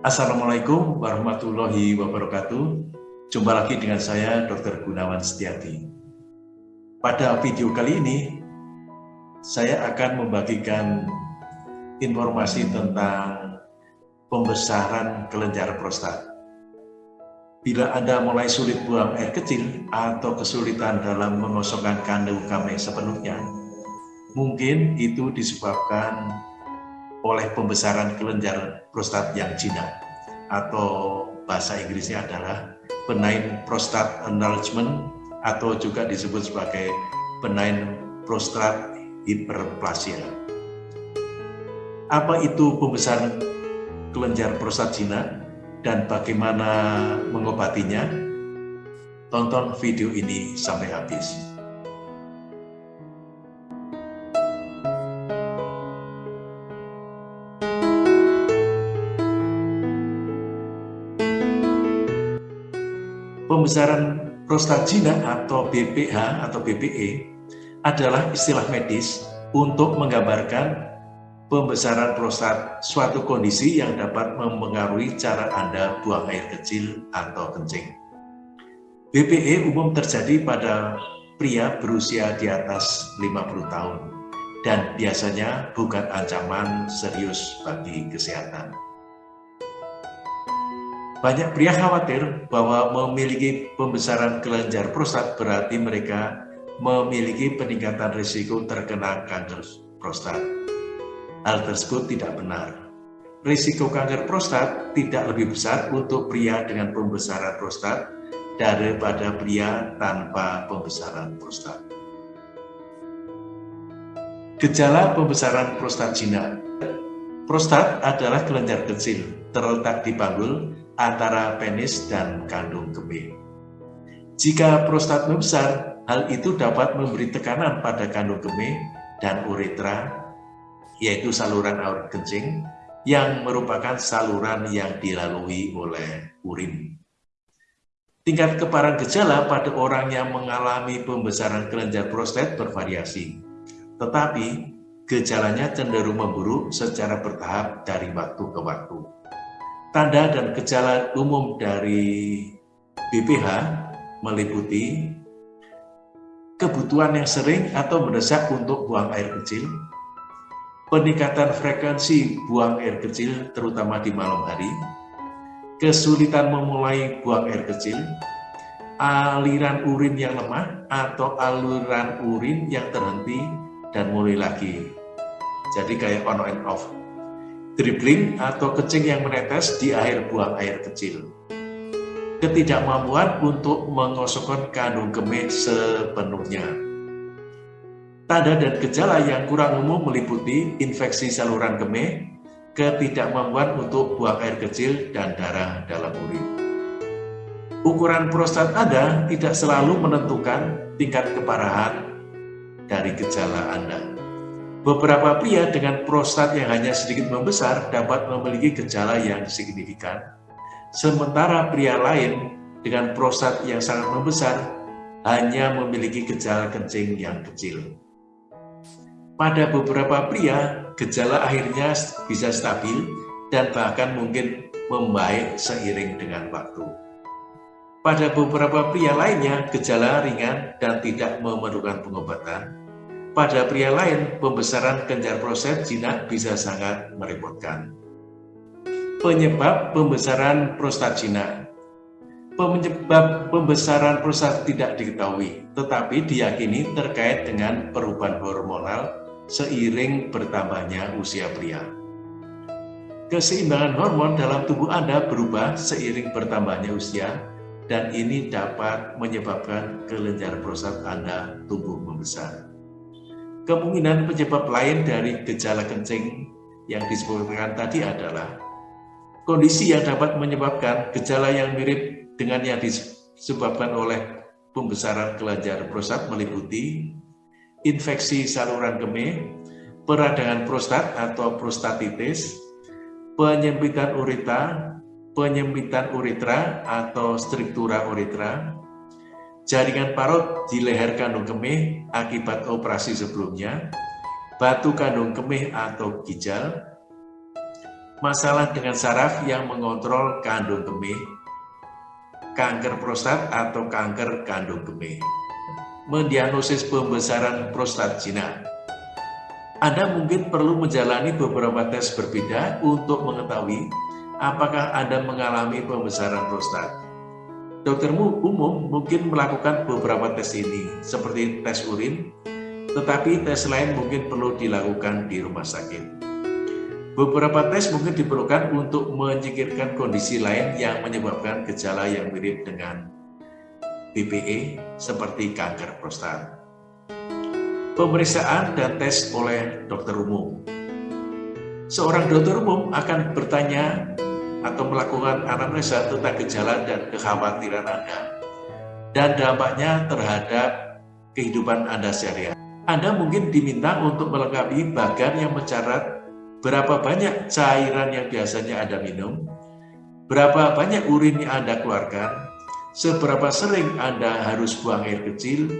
Assalamualaikum warahmatullahi wabarakatuh. Jumpa lagi dengan saya Dr. Gunawan Setiati. Pada video kali ini, saya akan membagikan informasi tentang pembesaran kelenjar prostat. Bila Anda mulai sulit buang air kecil atau kesulitan dalam mengosongkan kandung kami sepenuhnya, mungkin itu disebabkan oleh pembesaran kelenjar prostat yang jinak atau bahasa Inggrisnya adalah benign prostate enlargement atau juga disebut sebagai benign prostate hyperplasia. Apa itu pembesaran kelenjar prostat jinak dan bagaimana mengobatinya? Tonton video ini sampai habis. Pembesaran prostagina atau BPH atau BPE adalah istilah medis untuk menggambarkan pembesaran prostat suatu kondisi yang dapat mempengaruhi cara Anda buang air kecil atau kencing. BPE umum terjadi pada pria berusia di atas 50 tahun dan biasanya bukan ancaman serius bagi kesehatan. Banyak pria khawatir bahwa memiliki pembesaran kelenjar prostat berarti mereka memiliki peningkatan risiko terkena kanker prostat. Hal tersebut tidak benar. Risiko kanker prostat tidak lebih besar untuk pria dengan pembesaran prostat daripada pria tanpa pembesaran prostat. Gejala pembesaran prostat jinak Prostat adalah kelenjar kecil terletak di panggul antara penis dan kandung kemih. Jika prostat membesar, hal itu dapat memberi tekanan pada kandung kemih dan uretra, yaitu saluran air kencing, yang merupakan saluran yang dilalui oleh urin. Tingkat keparahan gejala pada orang yang mengalami pembesaran kelenjar prostat bervariasi, tetapi gejalanya cenderung memburuk secara bertahap dari waktu ke waktu. Tanda dan gejala umum dari BPH meliputi kebutuhan yang sering atau mendesak untuk buang air kecil, peningkatan frekuensi buang air kecil terutama di malam hari, kesulitan memulai buang air kecil, aliran urin yang lemah atau aliran urin yang terhenti dan mulai lagi. Jadi kayak on and off dribbling atau kencing yang menetes di akhir buang air kecil. Ketidakmampuan untuk mengosongkan kandung kemih sepenuhnya. Tanda dan gejala yang kurang umum meliputi infeksi saluran kemih, ketidakmampuan untuk buang air kecil, dan darah dalam urin. Ukuran prostat Anda tidak selalu menentukan tingkat keparahan dari gejala Anda. Beberapa pria dengan prostat yang hanya sedikit membesar dapat memiliki gejala yang signifikan, sementara pria lain dengan prostat yang sangat membesar hanya memiliki gejala kencing yang kecil. Pada beberapa pria, gejala akhirnya bisa stabil dan bahkan mungkin membaik seiring dengan waktu. Pada beberapa pria lainnya, gejala ringan dan tidak memerlukan pengobatan, pada pria lain, pembesaran kelenjar prostat jinak bisa sangat merepotkan. Penyebab pembesaran prostat jinak Penyebab pembesaran prostat tidak diketahui, tetapi diyakini terkait dengan perubahan hormonal seiring bertambahnya usia pria. Keseimbangan hormon dalam tubuh Anda berubah seiring bertambahnya usia, dan ini dapat menyebabkan kelenjar prostat Anda tumbuh membesar. Kemungkinan penyebab lain dari gejala kencing yang disebutkan tadi adalah kondisi yang dapat menyebabkan gejala yang mirip dengan yang disebabkan oleh pembesaran kelenjar prostat meliputi infeksi saluran kemih, peradangan prostat atau prostatitis, penyempitan uretra, penyempitan uretra atau struktura uretra, jaringan parut di leher kandung kemih akibat operasi sebelumnya, batu kandung kemih atau ginjal, masalah dengan saraf yang mengontrol kandung kemih, kanker prostat atau kanker kandung kemih, mendiagnosis pembesaran prostat jinak. Anda mungkin perlu menjalani beberapa tes berbeda untuk mengetahui apakah Anda mengalami pembesaran prostat. Dokter umum mungkin melakukan beberapa tes ini, seperti tes urin, tetapi tes lain mungkin perlu dilakukan di rumah sakit. Beberapa tes mungkin diperlukan untuk menyingkirkan kondisi lain yang menyebabkan gejala yang mirip dengan BPE seperti kanker prostat. Pemeriksaan dan tes oleh dokter umum Seorang dokter umum akan bertanya atau melakukan anamnesa tentang gejala dan kekhawatiran Anda dan dampaknya terhadap kehidupan Anda sehari-hari. Anda mungkin diminta untuk melengkapi bagan yang mencarat berapa banyak cairan yang biasanya Anda minum, berapa banyak urin yang Anda keluarkan, seberapa sering Anda harus buang air kecil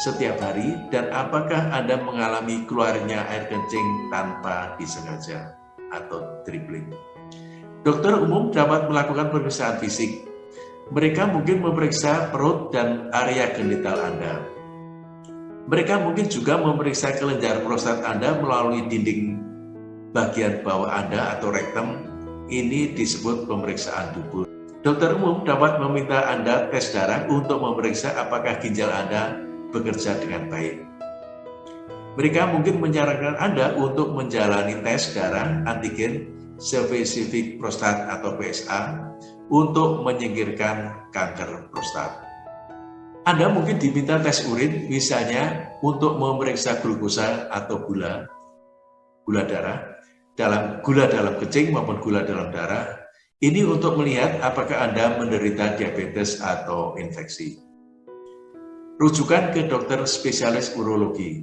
setiap hari, dan apakah Anda mengalami keluarnya air kencing tanpa disengaja atau dribbling. Dokter umum dapat melakukan pemeriksaan fisik. Mereka mungkin memeriksa perut dan area genital Anda. Mereka mungkin juga memeriksa kelenjar prostat Anda melalui dinding bagian bawah Anda atau rektum. Ini disebut pemeriksaan dubur. Dokter umum dapat meminta Anda tes darah untuk memeriksa apakah ginjal Anda bekerja dengan baik. Mereka mungkin menyarankan Anda untuk menjalani tes darah antigen spesifik prostat atau PSA untuk menyingkirkan kanker prostat. Anda mungkin diminta tes urin, misalnya untuk memeriksa glukosa atau gula, gula darah, dalam gula dalam kencing maupun gula dalam darah. Ini untuk melihat apakah Anda menderita diabetes atau infeksi. Rujukan ke dokter spesialis urologi.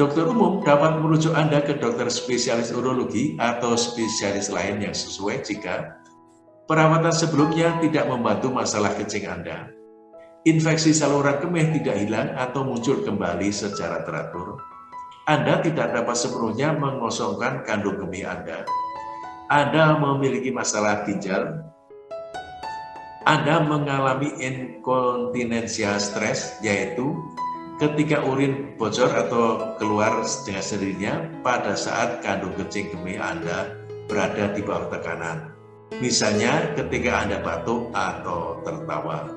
Dokter umum dapat merujuk Anda ke dokter spesialis urologi atau spesialis lain yang sesuai jika perawatan sebelumnya tidak membantu masalah kencing Anda. Infeksi saluran kemih tidak hilang atau muncul kembali secara teratur. Anda tidak dapat sepenuhnya mengosongkan kandung kemih Anda. Anda memiliki masalah ginjal, Anda mengalami inkontinensia stres, yaitu ketika urin bocor atau keluar dengan sendirinya pada saat kandung kencing kemih Anda berada di bawah tekanan. Misalnya ketika Anda batuk atau tertawa.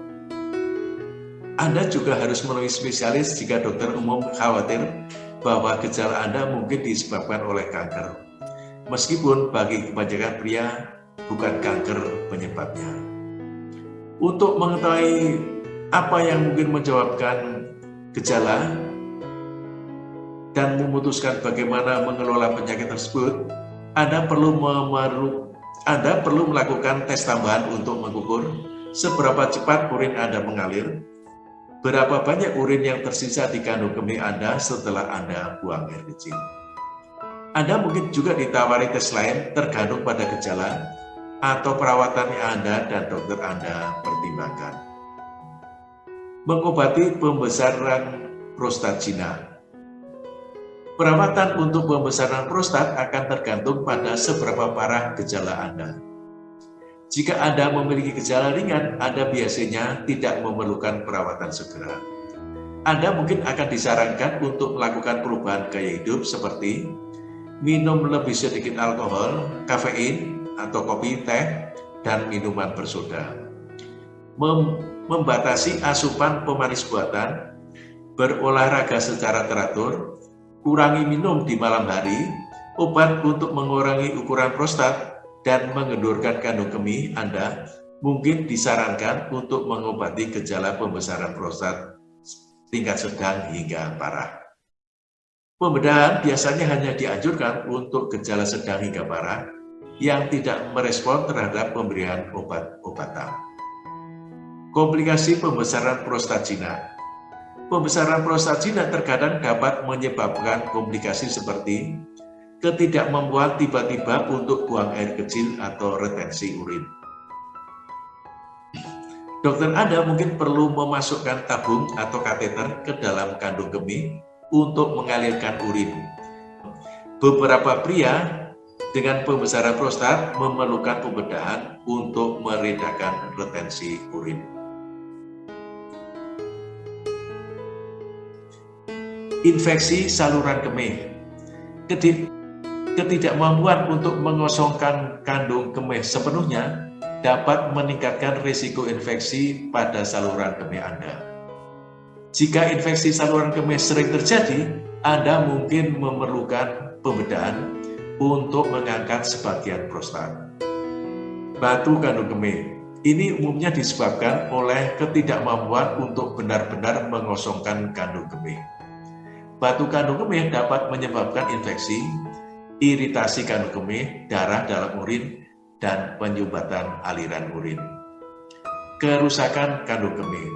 Anda juga harus menemui spesialis jika dokter umum khawatir bahwa gejala Anda mungkin disebabkan oleh kanker. Meskipun bagi kebanyakan pria bukan kanker penyebabnya. Untuk mengetahui apa yang mungkin menyebabkan gejala dan memutuskan bagaimana mengelola penyakit tersebut, Anda perlu Anda perlu melakukan tes tambahan untuk mengukur seberapa cepat urin Anda mengalir, berapa banyak urin yang tersisa di kandung kemih Anda setelah Anda buang air kecil. Anda mungkin juga ditawari tes lain tergantung pada gejala atau perawatan Anda dan dokter Anda pertimbangkan mengobati pembesaran prostat jinak. Perawatan untuk pembesaran prostat akan tergantung pada seberapa parah gejala Anda. Jika Anda memiliki gejala ringan, Anda biasanya tidak memerlukan perawatan segera. Anda mungkin akan disarankan untuk melakukan perubahan gaya hidup seperti minum lebih sedikit alkohol, kafein, atau kopi, teh, dan minuman bersoda. Mem membatasi asupan pemanis buatan, berolahraga secara teratur, kurangi minum di malam hari, obat untuk mengurangi ukuran prostat, dan mengendurkan kandung kemih Anda mungkin disarankan untuk mengobati gejala pembesaran prostat tingkat sedang hingga parah. Pembedahan biasanya hanya dianjurkan untuk gejala sedang hingga parah yang tidak merespon terhadap pemberian obat-obatan. Komplikasi pembesaran prostat jinak Pembesaran prostat jinak terkadang dapat menyebabkan komplikasi seperti ketidakmampuan tiba-tiba untuk buang air kecil atau retensi urin. Dokter Anda mungkin perlu memasukkan tabung atau kateter ke dalam kandung kemih untuk mengalirkan urin. Beberapa pria dengan pembesaran prostat memerlukan pembedahan untuk meredakan retensi urin. Infeksi saluran kemih Ketidakmampuan untuk mengosongkan kandung kemih sepenuhnya dapat meningkatkan risiko infeksi pada saluran kemih Anda. Jika infeksi saluran kemih sering terjadi, Anda mungkin memerlukan pembedahan untuk mengangkat sebagian prostat. Batu kandung kemih ini umumnya disebabkan oleh ketidakmampuan untuk benar-benar mengosongkan kandung kemih. Batu kandung kemih dapat menyebabkan infeksi, iritasi kandung kemih, darah dalam urin, dan penyumbatan aliran urin. Kerusakan kandung kemih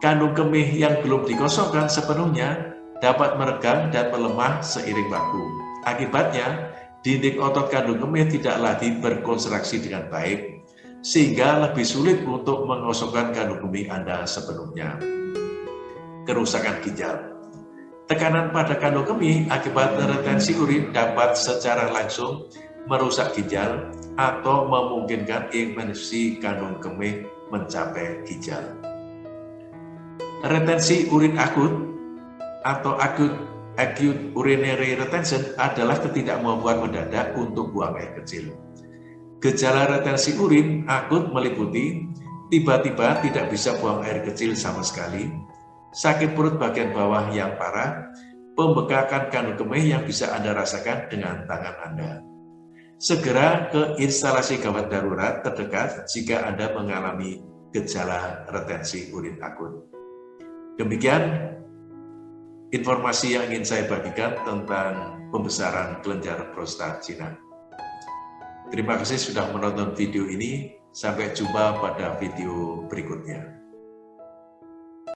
Kandung kemih yang belum dikosongkan sepenuhnya dapat meregang dan melemah seiring waktu. Akibatnya, dinding otot kandung kemih tidak lagi berkonstruksi dengan baik, sehingga lebih sulit untuk mengosongkan kandung kemih Anda sepenuhnya. Kerusakan ginjal Tekanan pada kandung kemih akibat retensi urin dapat secara langsung merusak ginjal atau memungkinkan infeksi kandung kemih mencapai ginjal. Retensi urin akut atau akut acute urinary retention adalah ketidakmampuan mendadak untuk buang air kecil. Gejala retensi urin akut meliputi tiba-tiba tidak bisa buang air kecil sama sekali, sakit perut bagian bawah yang parah, pembekakan kandung kemih yang bisa Anda rasakan dengan tangan Anda. Segera ke instalasi gawat darurat terdekat jika Anda mengalami gejala retensi urin akut. Demikian informasi yang ingin saya bagikan tentang pembesaran kelenjar prostat Cina. Terima kasih sudah menonton video ini. Sampai jumpa pada video berikutnya.